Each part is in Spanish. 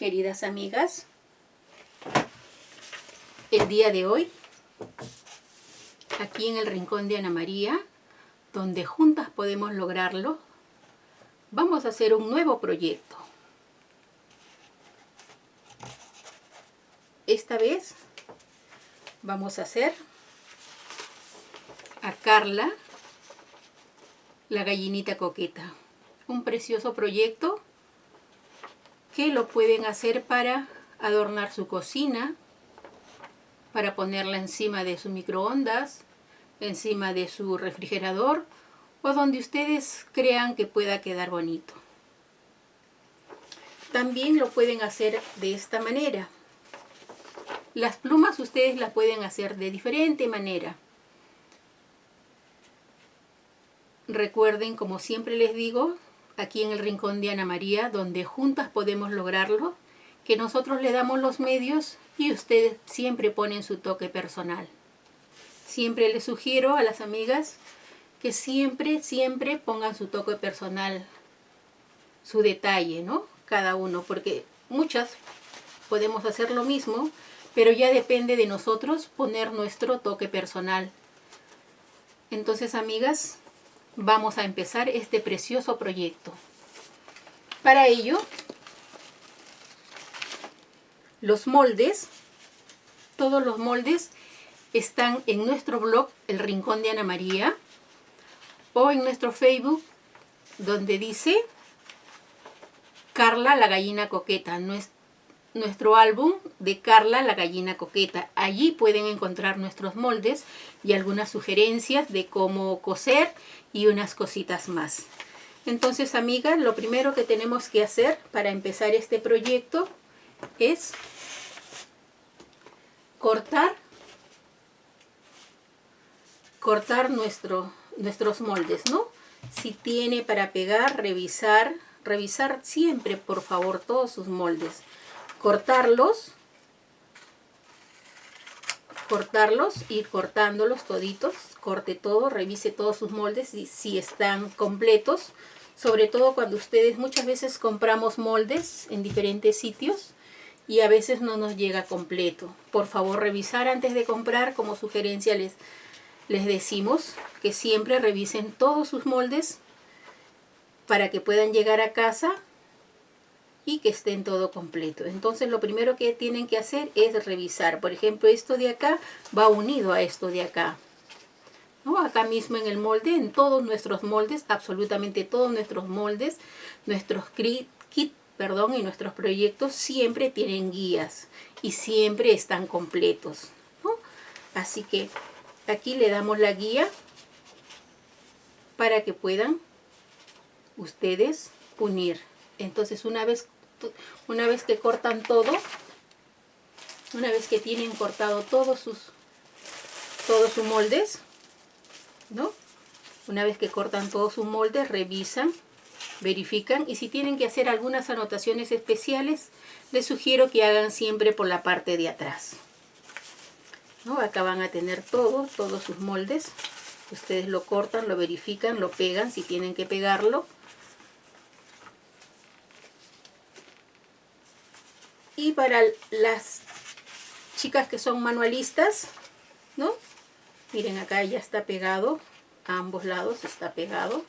queridas amigas. El día de hoy, aquí en el rincón de Ana María, donde juntas podemos lograrlo, vamos a hacer un nuevo proyecto. Esta vez vamos a hacer a Carla la gallinita coqueta. Un precioso proyecto lo pueden hacer para adornar su cocina, para ponerla encima de su microondas, encima de su refrigerador o donde ustedes crean que pueda quedar bonito. También lo pueden hacer de esta manera. Las plumas ustedes las pueden hacer de diferente manera. Recuerden, como siempre les digo, aquí en el Rincón de Ana María, donde juntas podemos lograrlo, que nosotros le damos los medios y ustedes siempre ponen su toque personal. Siempre les sugiero a las amigas que siempre, siempre pongan su toque personal, su detalle, ¿no? Cada uno, porque muchas podemos hacer lo mismo, pero ya depende de nosotros poner nuestro toque personal. Entonces, amigas, vamos a empezar este precioso proyecto. Para ello, los moldes, todos los moldes están en nuestro blog El Rincón de Ana María o en nuestro Facebook donde dice Carla la gallina coqueta, álbum de Carla la gallina coqueta. Allí pueden encontrar nuestros moldes y algunas sugerencias de cómo coser y unas cositas más. Entonces, amigas, lo primero que tenemos que hacer para empezar este proyecto es cortar cortar nuestro, nuestros moldes, ¿no? Si tiene para pegar, revisar, revisar siempre, por favor, todos sus moldes. Cortarlos cortarlos, ir cortándolos toditos, corte todo, revise todos sus moldes si están completos, sobre todo cuando ustedes muchas veces compramos moldes en diferentes sitios y a veces no nos llega completo. Por favor revisar antes de comprar, como sugerencia les, les decimos que siempre revisen todos sus moldes para que puedan llegar a casa y que estén todo completo. Entonces lo primero que tienen que hacer es revisar. Por ejemplo, esto de acá va unido a esto de acá. ¿No? Acá mismo en el molde, en todos nuestros moldes, absolutamente todos nuestros moldes, nuestros kit, perdón, y nuestros proyectos siempre tienen guías y siempre están completos. Así que aquí le damos la guía para que puedan ustedes unir. Entonces una vez una vez que cortan todo, una vez que tienen cortado todos sus, todos sus moldes, ¿no? Una vez que cortan todos sus moldes, revisan, verifican y si tienen que hacer algunas anotaciones especiales, les sugiero que hagan siempre por la parte de atrás. ¿No? Acá van a tener todo, todos sus moldes. Ustedes lo cortan, lo verifican, lo pegan si tienen que pegarlo Y para las chicas que son manualistas, ¿no? Miren acá ya está pegado, a ambos lados está pegado.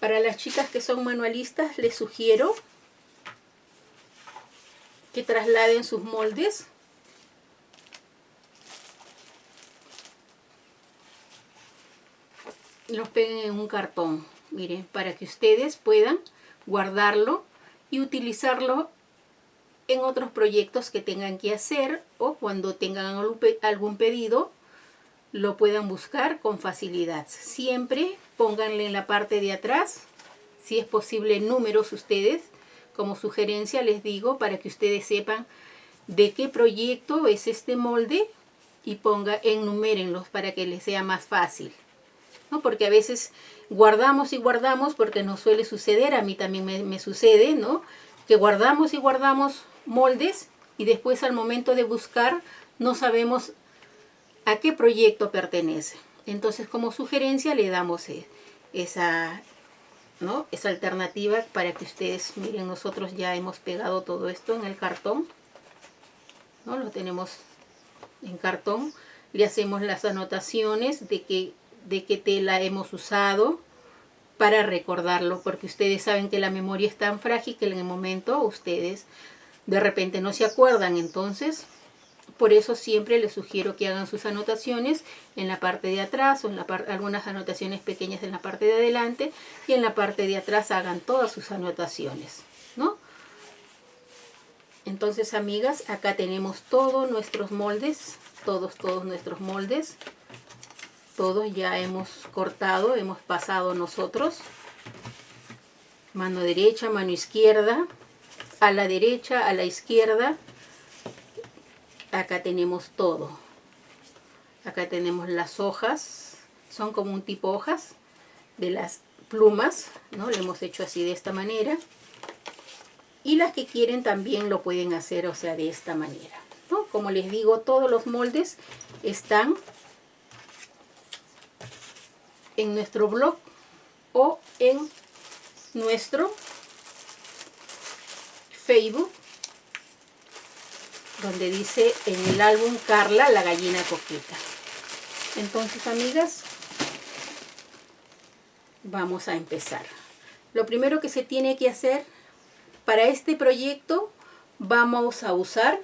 Para las chicas que son manualistas les sugiero que trasladen sus moldes los peguen en un cartón, miren, para que ustedes puedan guardarlo y utilizarlo en otros proyectos que tengan que hacer o cuando tengan algún pedido lo puedan buscar con facilidad. Siempre pónganle en la parte de atrás, si es posible números ustedes, como sugerencia les digo, para que ustedes sepan de qué proyecto es este molde y ponga, enumérenlos para que les sea más fácil. ¿no? Porque a veces guardamos y guardamos porque nos suele suceder, a mí también me, me sucede, ¿no? Que guardamos y guardamos moldes y después al momento de buscar no sabemos a qué proyecto pertenece. Entonces como sugerencia le damos e, esa, ¿no? Es alternativa para que ustedes, miren, nosotros ya hemos pegado todo esto en el cartón, ¿no? Lo tenemos en cartón, le hacemos las anotaciones de que, de qué tela hemos usado para recordarlo, porque ustedes saben que la memoria es tan frágil que en el momento ustedes de repente no se acuerdan, entonces por eso siempre les sugiero que hagan sus anotaciones en la parte de atrás o en la algunas anotaciones pequeñas en la parte de adelante y en la parte de atrás hagan todas sus anotaciones, ¿no? Entonces, amigas, acá tenemos todos nuestros moldes, todos, todos nuestros moldes. Todos ya hemos cortado, hemos pasado nosotros. Mano derecha, mano izquierda, a la derecha, a la izquierda, acá tenemos todo. Acá tenemos las hojas. Son como un tipo hojas de las plumas no lo hemos hecho así de esta manera. Y las que quieren también lo pueden hacer o sea de esta manera ¿no? como les digo todos los moldes están en nuestro blog o en nuestro Facebook donde dice en el álbum Carla, la gallina coqueta. Entonces, amigas, vamos a empezar. Lo primero que se tiene que hacer para este proyecto, vamos a usar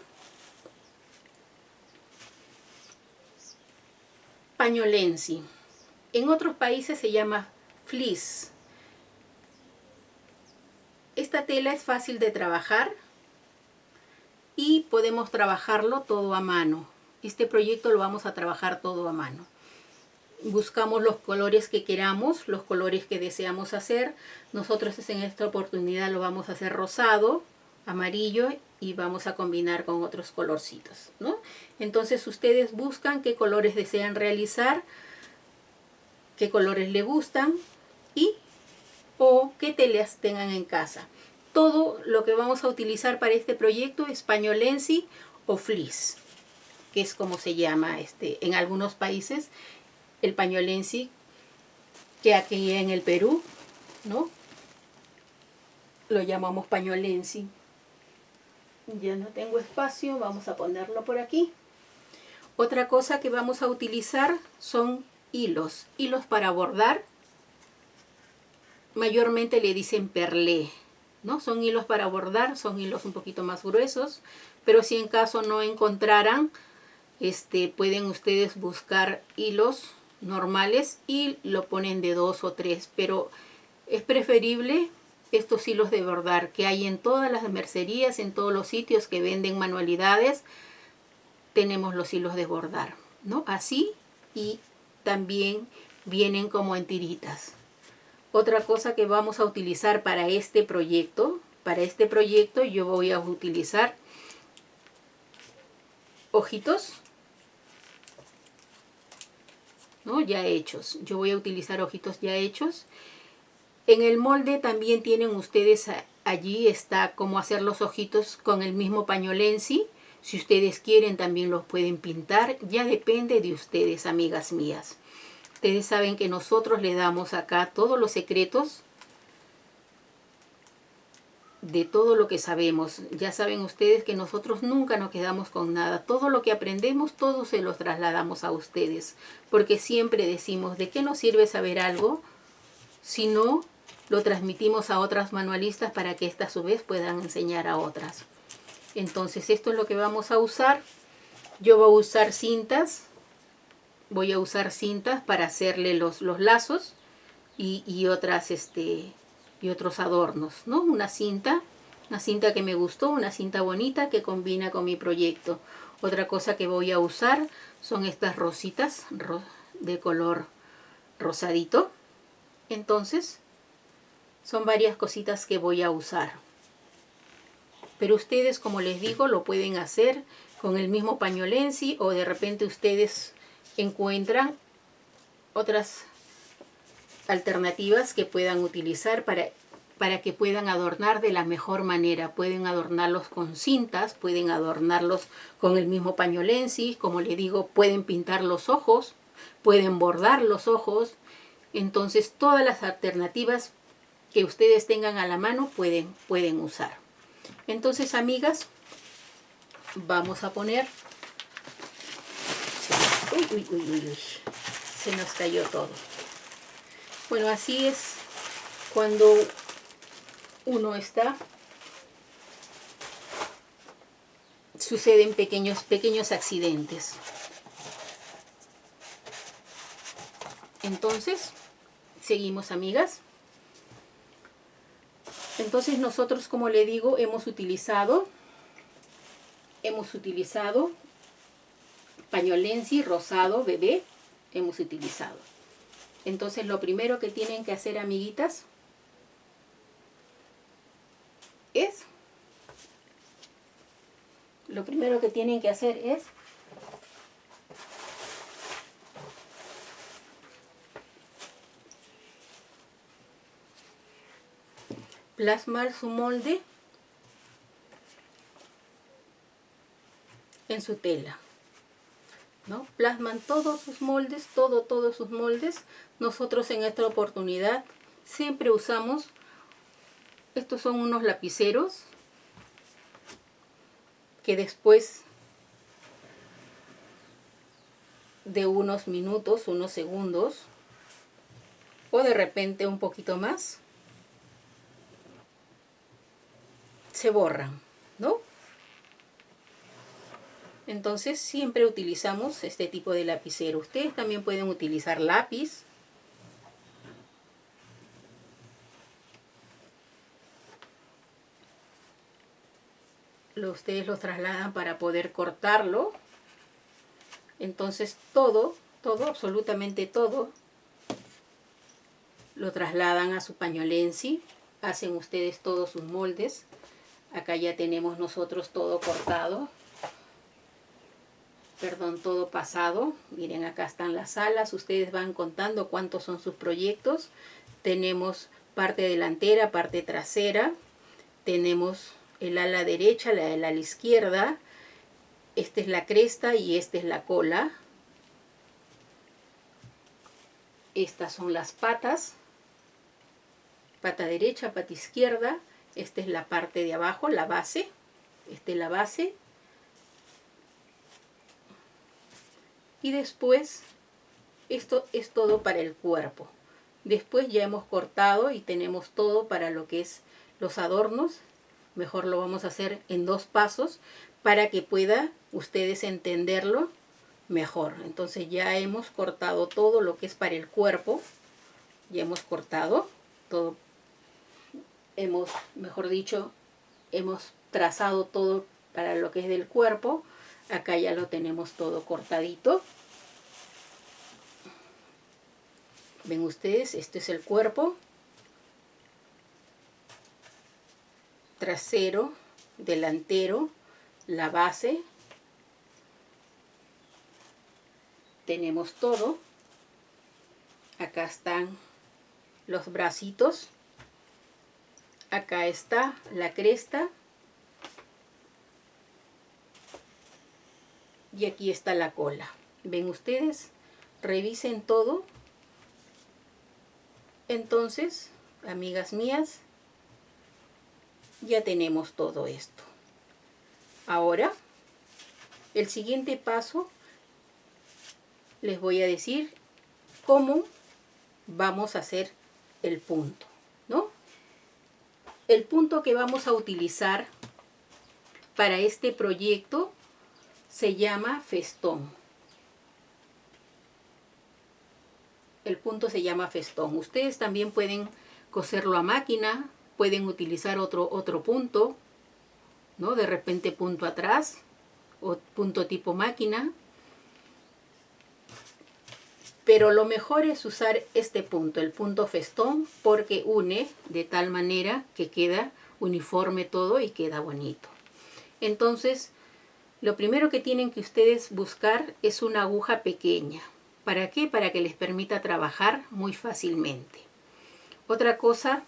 pañolensi. En otros países se llama fleece. Esta tela es fácil de trabajar y podemos trabajarlo todo a mano. Este proyecto lo vamos a trabajar todo a mano. Buscamos los colores que queramos, los colores que deseamos hacer. Nosotros en esta oportunidad lo vamos a hacer rosado, amarillo y vamos a combinar con otros colorcitos. ¿no? Entonces ustedes buscan qué colores desean realizar, qué colores le gustan y o qué telas tengan en casa todo lo que vamos a utilizar para este proyecto es pañolensi o fleece, que es como se llama este, en algunos países el pañolensi, que aquí en el Perú, ¿no? Lo llamamos pañolensi. Ya no tengo espacio, vamos a ponerlo por aquí. Otra cosa que vamos a utilizar son hilos, hilos para bordar. Mayormente le dicen perlé, ¿no? Son hilos para bordar, son hilos un poquito más gruesos, pero si en caso no encontraran, este, pueden ustedes buscar hilos normales y lo ponen de dos o tres, pero es preferible estos hilos de bordar que hay en todas las mercerías, en todos los sitios que venden manualidades, tenemos los hilos de bordar, ¿no? Así y también vienen como en tiritas. Otra cosa que vamos a utilizar para este proyecto, para este proyecto yo voy a utilizar ojitos, ¿no? ya hechos. Yo voy a utilizar ojitos ya hechos. En el molde también tienen ustedes allí está cómo hacer los ojitos con el mismo pañolensi. Si ustedes quieren también los pueden pintar. Ya depende de ustedes, amigas mías. Ustedes saben que nosotros le damos acá todos los secretos de todo lo que sabemos. Ya saben ustedes que nosotros nunca nos quedamos con nada. Todo lo que aprendemos, todo se los trasladamos a ustedes. Porque siempre decimos, ¿de qué nos sirve saber algo si no lo transmitimos a otras manualistas para que éstas a su vez puedan enseñar a otras? Entonces esto es lo que vamos a usar. Yo voy a usar cintas voy a usar cintas para hacerle los, los lazos y, otras este y otros adornos no una cinta una cinta que me gustó una cinta bonita que combina con mi proyecto. Otra cosa que voy a usar son estas rositas de color rosadito. Entonces son varias cositas que voy a usar. Pero ustedes como les digo lo pueden hacer con el mismo pañolensi o de repente ustedes encuentran otras alternativas que puedan utilizar para, para que puedan adornar de la mejor manera. Pueden adornarlos con cintas, pueden adornarlos con el mismo pañolensi, como le digo, pueden pintar los ojos, pueden bordar los ojos. Entonces todas las alternativas que ustedes tengan a la mano pueden, pueden usar. Entonces, amigas, vamos a poner... Uy, uy, uy, uy. Se nos cayó todo. Bueno, así es cuando uno está suceden pequeños, pequeños accidentes. Entonces, seguimos amigas. Entonces nosotros, como le digo, hemos utilizado, hemos utilizado pañolensi rosado bebé, hemos utilizado. Entonces lo primero que tienen que hacer, amiguitas, es, lo primero que tienen que hacer es plasmar su molde en su tela. ¿No? Plasman todos sus moldes, todo, todos sus moldes. Nosotros en esta oportunidad siempre usamos, estos son unos lapiceros que después de unos minutos, unos segundos, o de repente un poquito más, se borran, ¿no? Entonces siempre utilizamos este tipo de lapicero. Ustedes también pueden utilizar lápiz. ustedes los trasladan para poder cortarlo. Entonces todo, todo, absolutamente todo, lo trasladan a su pañolensi. Hacen ustedes todos sus moldes. Acá ya tenemos nosotros todo cortado. Perdón, todo pasado. Miren, acá están las alas. Ustedes van contando cuántos son sus proyectos. Tenemos parte delantera, parte trasera. Tenemos el ala derecha, la ala izquierda. Esta es la cresta y esta es la cola. Estas son las patas. Pata derecha, pata izquierda esta es la parte de abajo, la base. Esta es la base. Y después, esto es todo para el cuerpo. Después ya hemos cortado y tenemos todo para lo que es los adornos. Mejor lo vamos a hacer en dos pasos para que pueda ustedes entenderlo mejor. Entonces ya hemos cortado todo lo que es para el cuerpo. Ya hemos cortado todo hemos, mejor dicho, hemos trazado todo para lo que es del cuerpo. Acá ya lo tenemos todo cortadito. Ven ustedes, este es el cuerpo. Trasero, delantero, la base. Tenemos todo. Acá están los bracitos acá está la cresta y aquí está la cola. Ven ustedes revisen todo. Entonces amigas mías ya tenemos todo esto. Ahora el siguiente paso les voy a decir cómo vamos a hacer el punto ¿no? El punto que vamos a utilizar para este proyecto se llama festón. El punto se llama festón. Ustedes también pueden coserlo a máquina, pueden utilizar otro, otro punto, ¿no? De repente punto atrás o punto tipo máquina. Pero lo mejor es usar este punto, el punto festón, porque une de tal manera que queda uniforme todo y queda bonito. Entonces, lo primero que tienen que ustedes buscar es una aguja pequeña. ¿Para qué? Para que les permita trabajar muy fácilmente. Otra cosa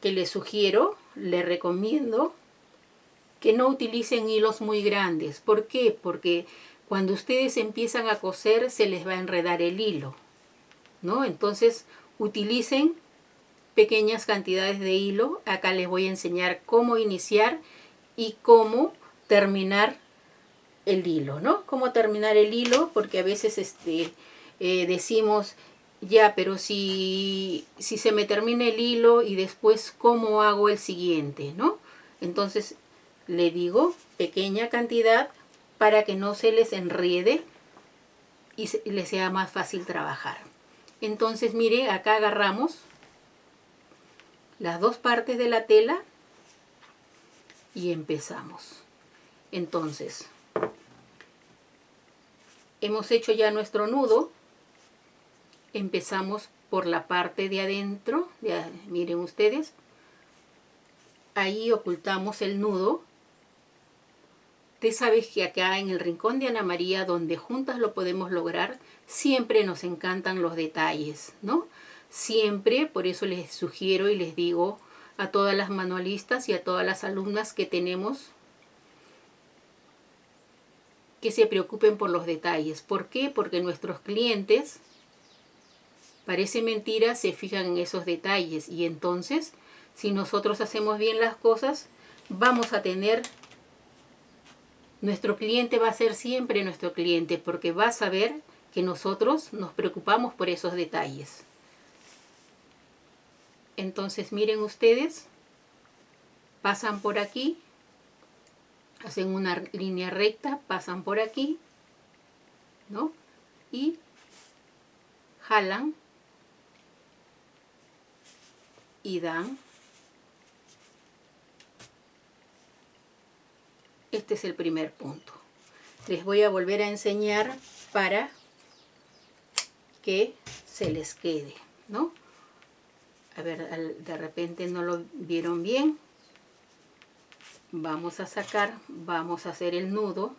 que les sugiero, les recomiendo que no utilicen hilos muy grandes. ¿Por qué? Porque cuando ustedes empiezan a coser se les va a enredar el hilo, ¿no? Entonces utilicen pequeñas cantidades de hilo. Acá les voy a enseñar cómo iniciar y cómo terminar el hilo, ¿no? Cómo terminar el hilo, porque a veces este, eh, decimos, ya, pero si, si se me termina el hilo y después cómo hago el siguiente, ¿no? Entonces le digo pequeña cantidad para que no se les enrede y les sea más fácil trabajar. Entonces mire, acá agarramos las dos partes de la tela y empezamos. Entonces, hemos hecho ya nuestro nudo. Empezamos por la parte de adentro, miren ustedes. Ahí ocultamos el nudo. Usted sabe que acá en el rincón de Ana María, donde juntas lo podemos lograr, siempre nos encantan los detalles, ¿no? Siempre, por eso les sugiero y les digo a todas las manualistas y a todas las alumnas que tenemos que se preocupen por los detalles. ¿Por qué? Porque nuestros clientes, parece mentira, se fijan en esos detalles y entonces, si nosotros hacemos bien las cosas, vamos a tener, nuestro cliente va a ser siempre nuestro cliente porque va a saber que nosotros nos preocupamos por esos detalles. Entonces miren ustedes, pasan por aquí, hacen una línea recta, pasan por aquí, ¿no? Y jalan y dan. Este es el primer punto. Les voy a volver a enseñar para que se les quede, ¿no? A ver, de repente no lo vieron bien. Vamos a sacar, vamos a hacer el nudo.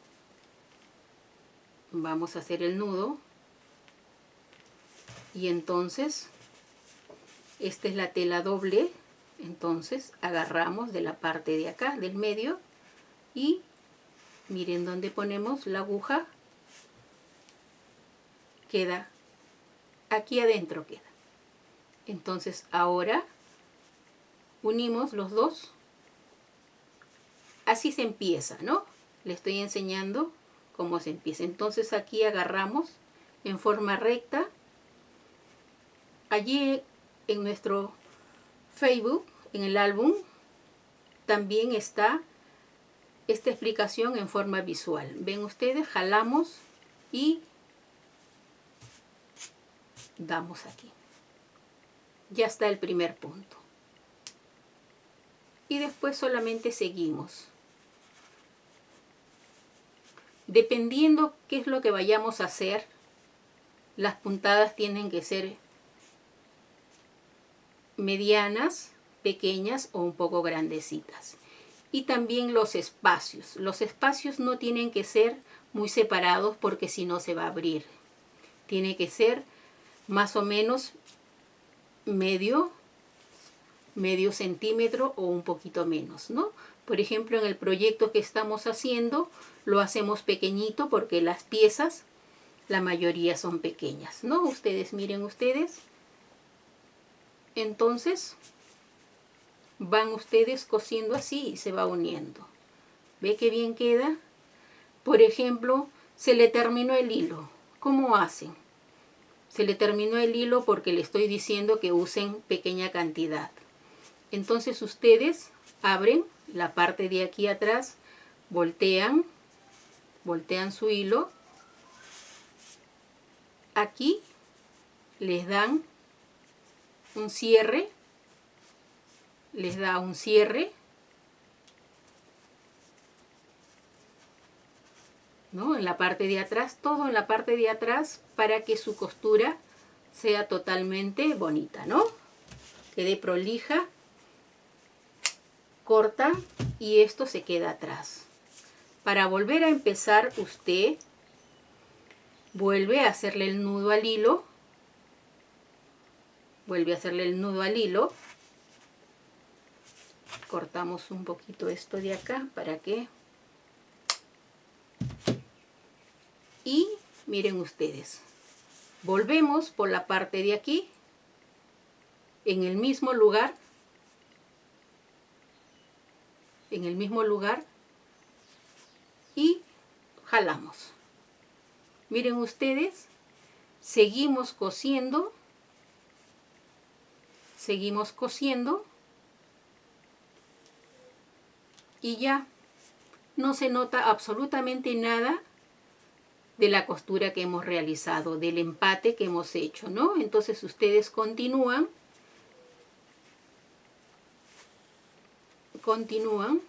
Vamos a hacer el nudo. Y entonces, esta es la tela doble. Entonces, agarramos de la parte de acá, del medio. Y miren dónde ponemos la aguja. Queda, aquí adentro queda. Entonces ahora unimos los dos. Así se empieza, ¿no? Le estoy enseñando cómo se empieza. Entonces aquí agarramos en forma recta. Allí en nuestro Facebook, en el álbum, también está esta explicación en forma visual. Ven ustedes, jalamos y damos aquí ya está el primer punto. Y después solamente seguimos. Dependiendo qué es lo que vayamos a hacer, las puntadas tienen que ser medianas, pequeñas o un poco grandecitas. Y también los espacios. Los espacios no tienen que ser muy separados porque si no se va a abrir. Tiene que ser más o menos medio, medio centímetro o un poquito menos, ¿no? Por ejemplo, en el proyecto que estamos haciendo, lo hacemos pequeñito porque las piezas, la mayoría son pequeñas, ¿no? Ustedes, miren ustedes. Entonces, van ustedes cosiendo así y se va uniendo. ¿Ve qué bien queda? Por ejemplo, se le terminó el hilo. ¿Cómo hacen? Se le terminó el hilo porque le estoy diciendo que usen pequeña cantidad. Entonces ustedes abren la parte de aquí atrás, voltean, voltean su hilo. Aquí les dan un cierre, les da un cierre en la parte de atrás, todo en la parte de atrás para que su costura sea totalmente bonita, ¿no? Quede prolija, corta y esto se queda atrás. Para volver a empezar usted vuelve a hacerle el nudo al hilo, vuelve a hacerle el nudo al hilo, cortamos un poquito esto de acá para que y miren ustedes volvemos por la parte de aquí en el mismo lugar, en el mismo lugar y jalamos. Miren ustedes, seguimos cosiendo, seguimos cosiendo y ya no se nota absolutamente nada de la costura que hemos realizado, del empate que hemos hecho, ¿no? Entonces ustedes continúan, continúan,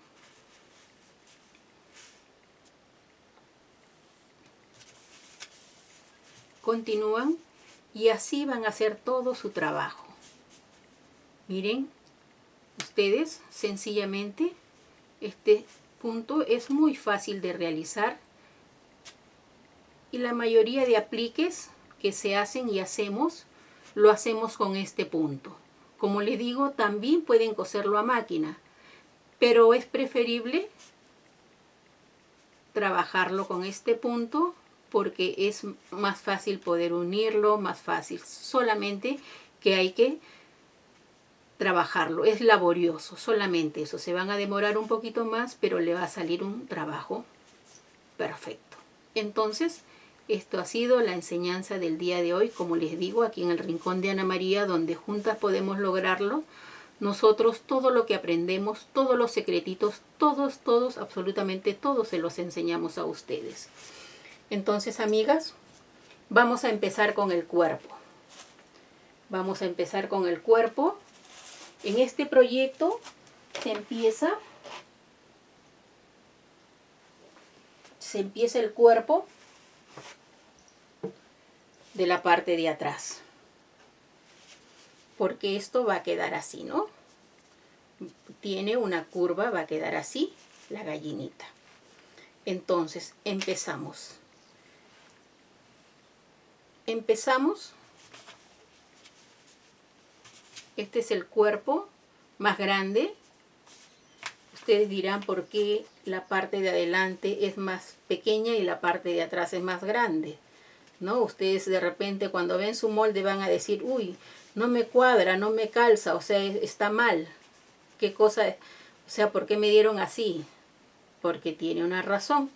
continúan y así van a hacer todo su trabajo. Miren, ustedes sencillamente este punto es muy fácil de realizar y la mayoría de apliques que se hacen y hacemos, lo hacemos con este punto. Como les digo, también pueden coserlo a máquina, pero es preferible trabajarlo con este punto porque es más fácil poder unirlo, más fácil. Solamente que hay que trabajarlo, es laborioso, solamente eso. Se van a demorar un poquito más, pero le va a salir un trabajo perfecto. Entonces, esto ha sido la enseñanza del día de hoy, como les digo, aquí en el Rincón de Ana María, donde juntas podemos lograrlo. Nosotros todo lo que aprendemos, todos los secretitos, todos, todos, absolutamente todos se los enseñamos a ustedes. Entonces, amigas, vamos a empezar con el cuerpo. Vamos a empezar con el cuerpo. En este proyecto se empieza se empieza el cuerpo de la parte de atrás. Porque esto va a quedar así, ¿no? Tiene una curva, va a quedar así, la gallinita. Entonces, empezamos. Empezamos. Este es el cuerpo más grande. Ustedes dirán por qué la parte de adelante es más pequeña y la parte de atrás es más grande. ¿No? Ustedes de repente cuando ven su molde van a decir, uy, no me cuadra, no me calza, o sea, está mal. ¿Qué cosa? O sea, ¿por qué me dieron así? Porque tiene una razón.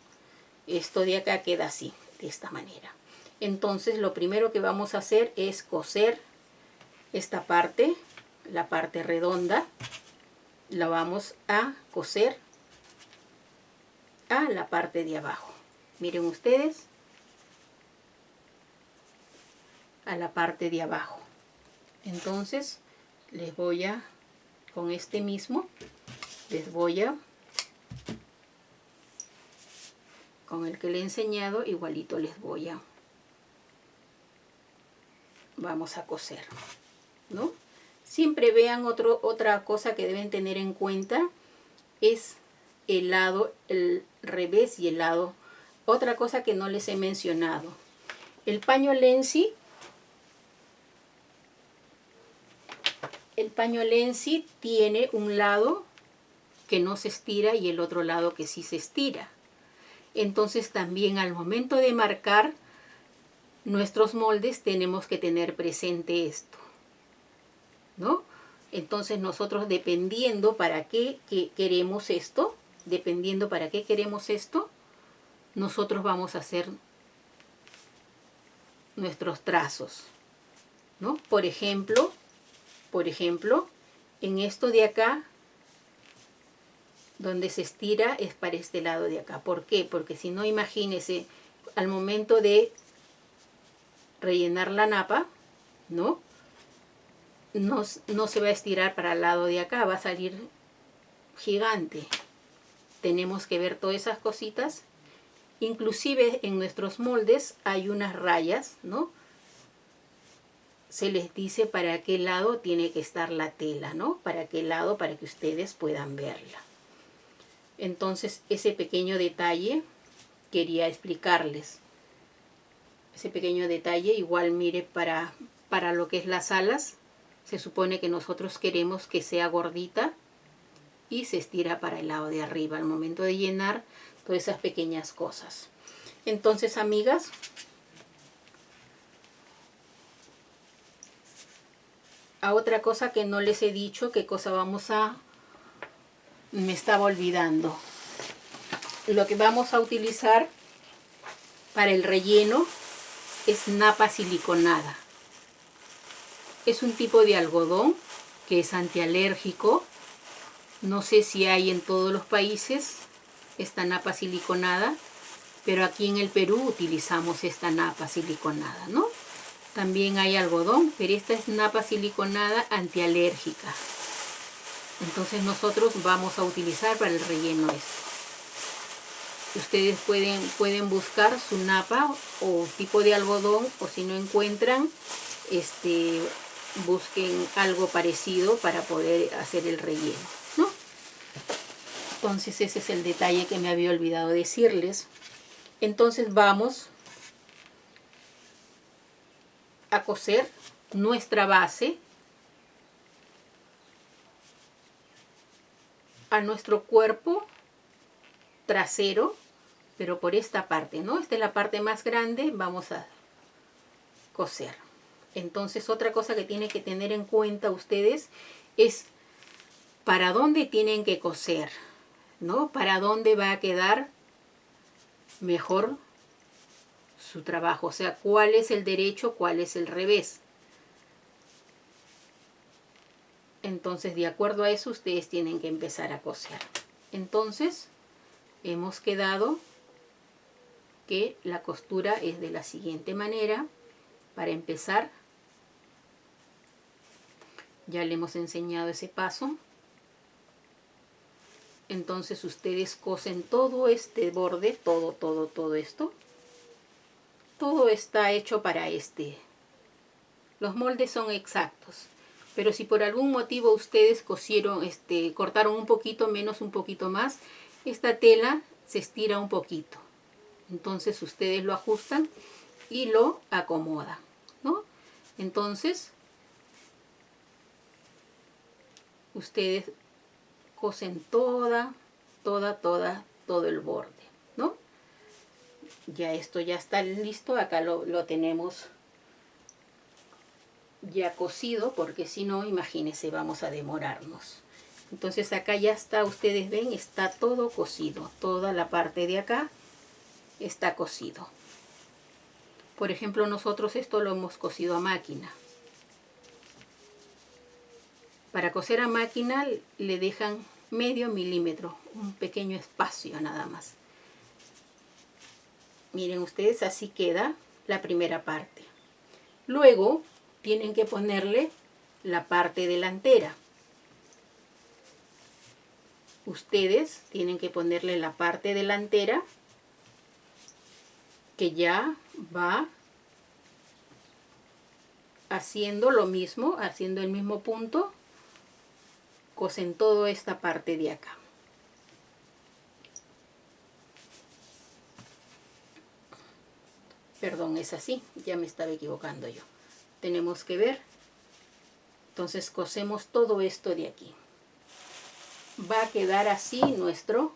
Esto de acá queda así, de esta manera. Entonces lo primero que vamos a hacer es coser esta parte, la parte redonda. La vamos a coser a la parte de abajo. Miren ustedes, a la parte de abajo. Entonces les voy a, con este mismo, les voy a, con el que le he enseñado, igualito les voy a, vamos a coser, ¿no? Siempre vean otro, otra cosa que deben tener en cuenta, es el lado, el revés y el lado, otra cosa que no les he mencionado. El paño Lenzi el paño Lenzi tiene un lado que no se estira y el otro lado que sí se estira. Entonces también al momento de marcar nuestros moldes tenemos que tener presente esto. ¿No? Entonces nosotros dependiendo para qué queremos esto, dependiendo para qué queremos esto, nosotros vamos a hacer nuestros trazos. ¿no? Por ejemplo, por ejemplo, en esto de acá, donde se estira es para este lado de acá. ¿Por qué? Porque si no, imagínese, al momento de rellenar la napa, ¿no? No, no se va a estirar para el lado de acá, va a salir gigante. Tenemos que ver todas esas cositas. Inclusive en nuestros moldes hay unas rayas, ¿no? Se les dice para qué lado tiene que estar la tela, ¿no? Para qué lado, para que ustedes puedan verla. Entonces, ese pequeño detalle quería explicarles. Ese pequeño detalle, igual mire, para, para lo que es las alas, se supone que nosotros queremos que sea gordita y se estira para el lado de arriba al momento de llenar todas esas pequeñas cosas. Entonces, amigas, a otra cosa que no les he dicho, qué cosa vamos a... Me estaba olvidando. Lo que vamos a utilizar para el relleno es napa siliconada. Es un tipo de algodón que es antialérgico. No sé si hay en todos los países esta napa siliconada, pero aquí en el Perú utilizamos esta napa siliconada, ¿no? También hay algodón, pero esta es napa siliconada antialérgica. Entonces nosotros vamos a utilizar para el relleno esto. Ustedes pueden, pueden buscar su napa o tipo de algodón o si no encuentran, este, busquen algo parecido para poder hacer el relleno, ¿no? Entonces ese es el detalle que me había olvidado decirles. Entonces vamos a coser nuestra base a nuestro cuerpo trasero, pero por esta parte, ¿no? Esta es la parte más grande, vamos a coser. Entonces otra cosa que tienen que tener en cuenta ustedes es para dónde tienen que coser, ¿no? Para dónde va a quedar mejor su trabajo, o sea, cuál es el derecho, cuál es el revés. Entonces, de acuerdo a eso, ustedes tienen que empezar a coser. Entonces, hemos quedado que la costura es de la siguiente manera. Para empezar, ya le hemos enseñado ese paso. Entonces ustedes cosen todo este borde, todo, todo, todo esto. Todo está hecho para este. Los moldes son exactos. Pero si por algún motivo ustedes cosieron, este, cortaron un poquito menos, un poquito más, esta tela se estira un poquito. Entonces ustedes lo ajustan y lo acomodan, ¿no? Entonces, ustedes cosen toda, toda, toda, todo el borde. Ya esto ya está listo, acá lo, lo tenemos ya cosido, porque si no, imagínense, vamos a demorarnos. Entonces acá ya está, ustedes ven, está todo cosido. Toda la parte de acá está cosido. Por ejemplo, nosotros esto lo hemos cosido a máquina. Para coser a máquina le dejan medio milímetro, un pequeño espacio nada más. Miren ustedes, así queda la primera parte. Luego tienen que ponerle la parte delantera ustedes tienen que ponerle la parte delantera que ya va haciendo lo mismo, haciendo el mismo punto, cosen toda esta parte de acá. Perdón, es así, ya me estaba equivocando yo. Tenemos que ver, entonces cosemos todo esto de aquí va a quedar así nuestro,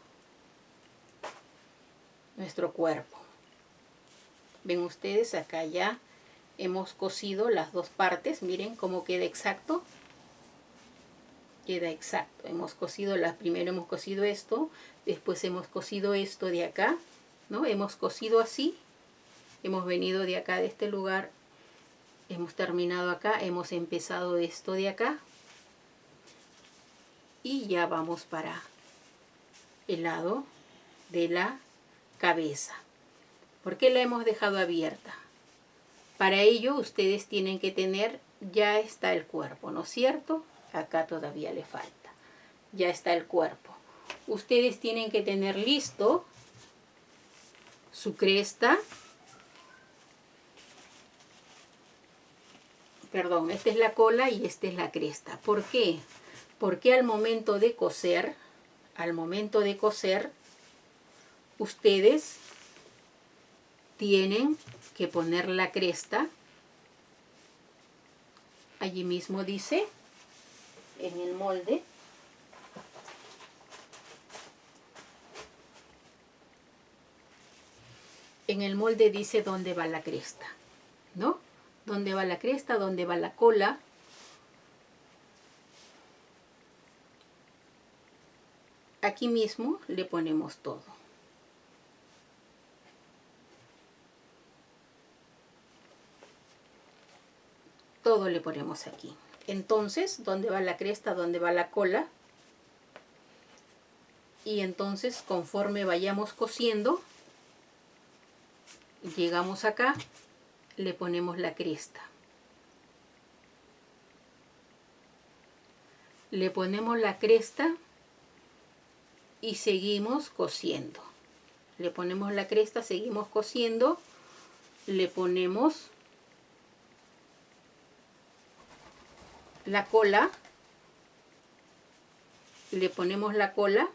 nuestro cuerpo. Ven ustedes, acá ya hemos cosido las dos partes. Miren cómo queda exacto. Queda exacto. Hemos cosido, la, primero hemos cosido esto, después hemos cosido esto de acá, ¿no? Hemos cosido así, hemos venido de acá, de este lugar, hemos terminado acá, hemos empezado esto de acá, y ya vamos para el lado de la cabeza. ¿Por qué la hemos dejado abierta? Para ello ustedes tienen que tener, ya está el cuerpo, ¿no es cierto? Acá todavía le falta. Ya está el cuerpo. Ustedes tienen que tener listo su cresta. Perdón, esta es la cola y esta es la cresta. ¿Por qué? porque al momento de coser, al momento de coser, ustedes tienen que poner la cresta, allí mismo dice, en el molde, en el molde dice dónde va la cresta, ¿no? dónde va la cresta, dónde va la cola. Aquí mismo le ponemos todo. Todo le ponemos aquí. Entonces, ¿dónde va la cresta? ¿Dónde va la cola? Y entonces, conforme vayamos cosiendo, llegamos acá le ponemos la cresta. Le ponemos la cresta y seguimos cosiendo. Le ponemos la cresta, seguimos cosiendo, le ponemos la cola, le ponemos la cola.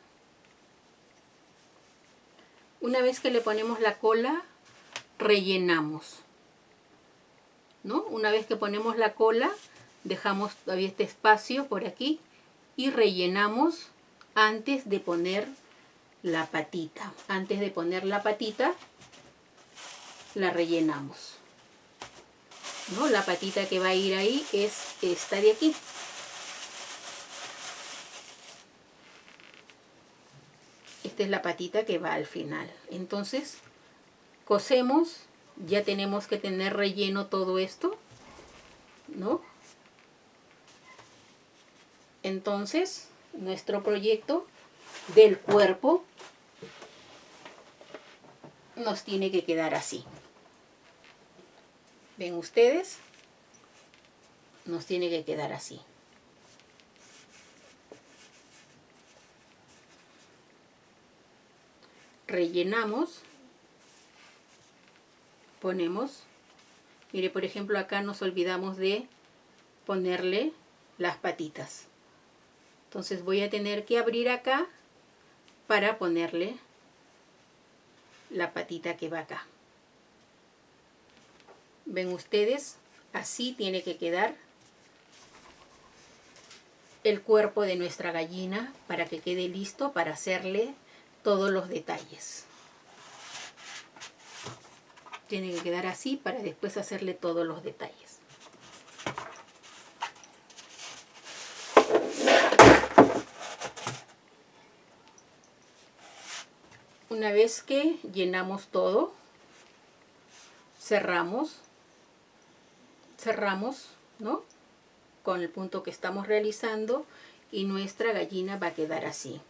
Una vez que le ponemos la cola, rellenamos. ¿No? Una vez que ponemos la cola, dejamos todavía este espacio por aquí y rellenamos antes de poner la patita. Antes de poner la patita, la rellenamos. ¿No? La patita que va a ir ahí es esta de aquí. Esta es la patita que va al final. Entonces, cosemos. Ya tenemos que tener relleno todo esto. ¿No? Entonces, nuestro proyecto del cuerpo nos tiene que quedar así. ¿Ven ustedes? Nos tiene que quedar así. Rellenamos. Ponemos. Mire, por ejemplo, acá nos olvidamos de ponerle las patitas. Entonces voy a tener que abrir acá para ponerle la patita que va acá. Ven ustedes, así tiene que quedar el cuerpo de nuestra gallina para que quede listo para hacerle todos los detalles. Tiene que quedar así para después hacerle todos los detalles. Una vez que llenamos todo, cerramos, cerramos, ¿no? Con el punto que estamos realizando y nuestra gallina va a quedar así,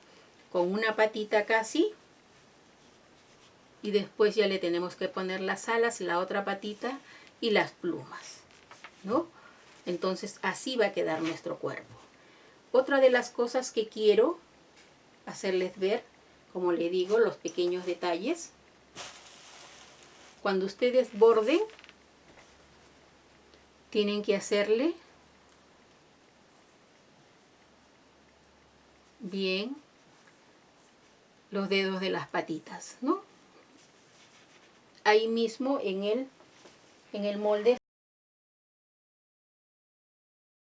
con una patita casi y después ya le tenemos que poner las alas, la otra patita y las plumas, ¿no? Entonces así va a quedar nuestro cuerpo. Otra de las cosas que quiero hacerles ver como le digo, los pequeños detalles. Cuando ustedes borden, tienen que hacerle bien los dedos de las patitas, ¿no? Ahí mismo en el, en el molde